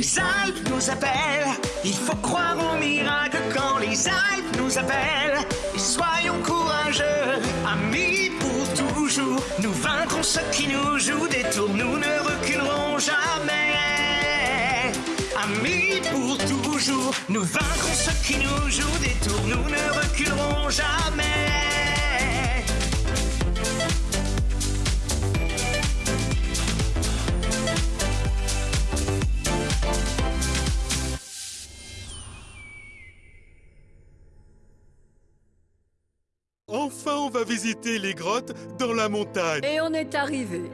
les Alpes nous appellent. Il faut croire au miracle quand les Alpes nous appellent. Et soyons courageux, amis pour toujours. Nous vaincrons ceux qui nous jouent des tours, nous ne reculerons jamais. Amis pour toujours, nous vaincrons ceux qui nous jouent des tours, nous ne reculerons jamais. Enfin, on va visiter les grottes dans la montagne. Et on est arrivé.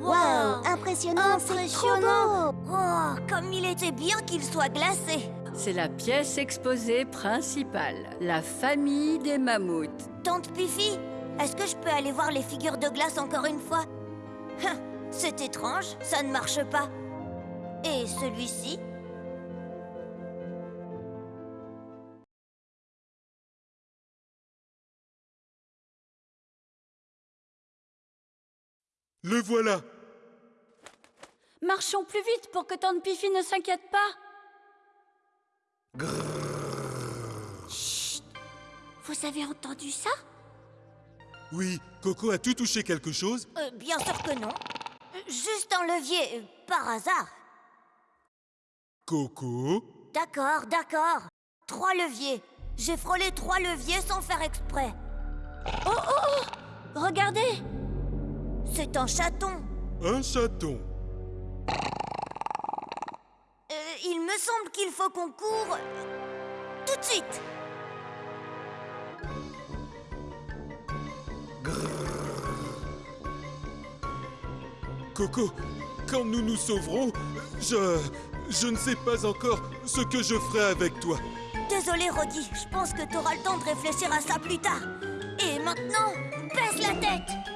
Waouh Impressionnant, c'est trop Impressionnant. beau Oh, comme il était bien qu'il soit glacé C'est la pièce exposée principale, la famille des mammouths. Tante Pifi, est-ce que je peux aller voir les figures de glace encore une fois? Hein, C'est étrange, ça ne marche pas. Et celui-ci? Le voilà. Marchons plus vite pour que Tante Pifi ne s'inquiète pas. Vous avez entendu ça? Oui, Coco a tout touché quelque chose Euh, Bien sûr que non. Juste un levier, euh, par hasard. Coco D'accord, d'accord. Trois leviers. J'ai frôlé trois leviers sans faire exprès. Oh, oh, oh Regardez C'est un chaton. Un chaton. Euh, il me semble qu'il faut qu'on court tout de suite. Coco, quand nous nous sauverons, je... Je ne sais pas encore ce que je ferai avec toi. Désolé, Roddy, je pense que t'auras le temps de réfléchir à ça plus tard. Et maintenant, baisse la tête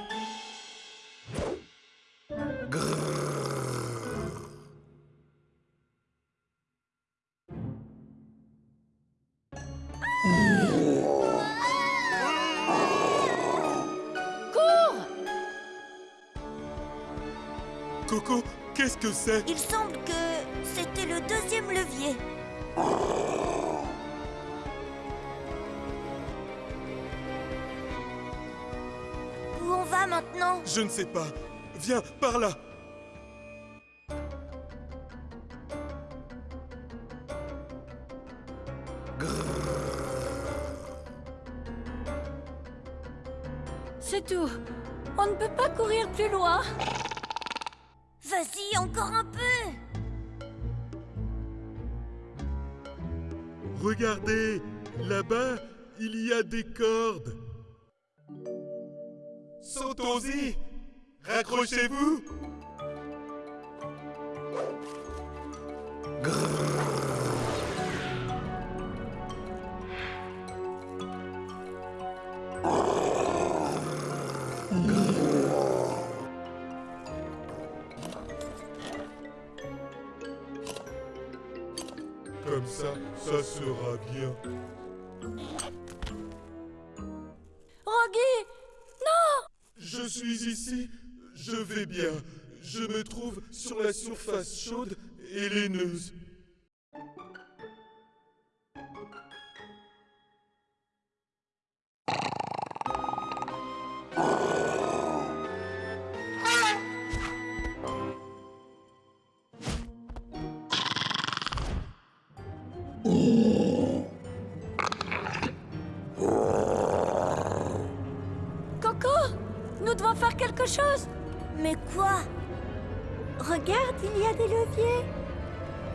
Coco, qu'est-ce que c'est Il semble que c'était le deuxième levier. Où on va maintenant? Je ne sais pas. Viens, par là. C'est tout. On ne peut pas courir plus loin. Vas-y, encore un peu. Regardez, là-bas, il y a des cordes. Sautons-y. Raccrochez-vous Comme ça, ça sera bien. Rogi Non Je suis ici, je vais bien. Je me trouve sur la surface chaude et laineuse. Coco Nous devons faire quelque chose. Mais quoi? Regarde, il y a des leviers.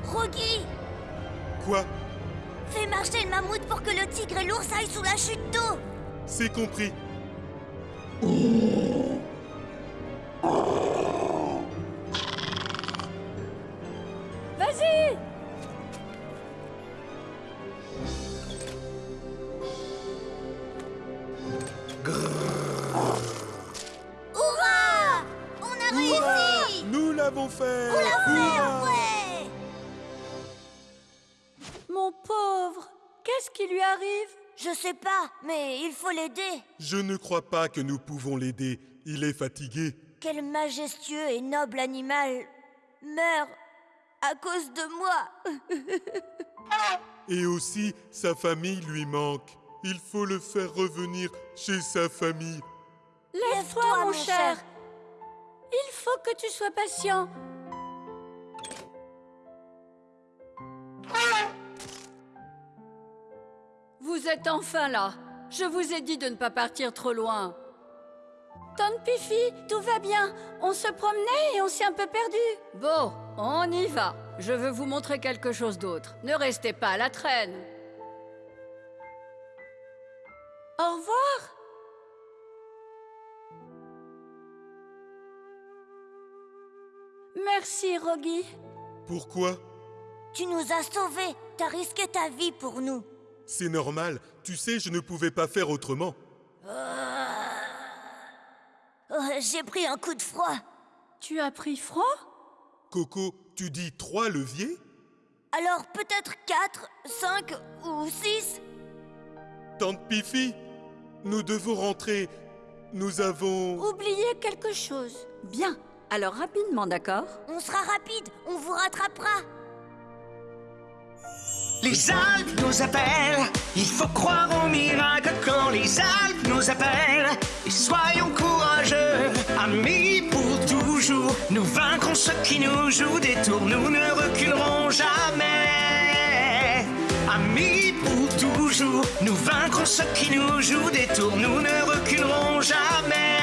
Rogi! Quoi? Fais marcher le mammouth pour que le tigre et l'ours aillent sous la chute d'eau. C'est compris. Fait On l'a fait, ouais Mon pauvre Qu'est-ce qui lui arrive? Je sais pas, mais il faut l'aider. Je ne crois pas que nous pouvons l'aider. Il est fatigué. Quel majestueux et noble animal meurt à cause de moi. Et aussi, sa famille lui manque. Il faut le faire revenir chez sa famille. Lève-toi, mon cher. Il faut que tu sois patient. Vous êtes enfin là. Je vous ai dit de ne pas partir trop loin. Tante Pifi, tout va bien. On se promenait et on s'est un peu perdu. Bon, on y va. Je veux vous montrer quelque chose d'autre. Ne restez pas à la traîne. Au revoir. Merci, Rogi. Pourquoi? Tu nous as sauvés. T'as risqué ta vie pour nous. C'est normal. Tu sais, je ne pouvais pas faire autrement. Oh, J'ai pris un coup de froid. Tu as pris froid? Coco, tu dis trois leviers? Alors peut-être 4, 5 ou 6 Tante Pifi, nous devons rentrer. Nous avons... Oubliez quelque chose. Bien. Alors rapidement, d'accord? On sera rapide, on vous rattrapera. Les Alpes nous appellent, il faut croire au miracle quand les Alpes nous appellent. Et soyons courageux, amis pour toujours. Nous vaincrons ceux qui nous jouent des tours, nous ne reculerons jamais. Amis pour toujours, nous vaincrons ceux qui nous jouent des tours, nous ne reculerons jamais.